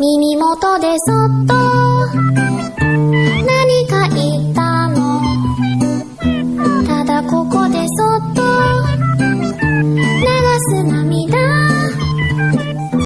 耳元でそっと。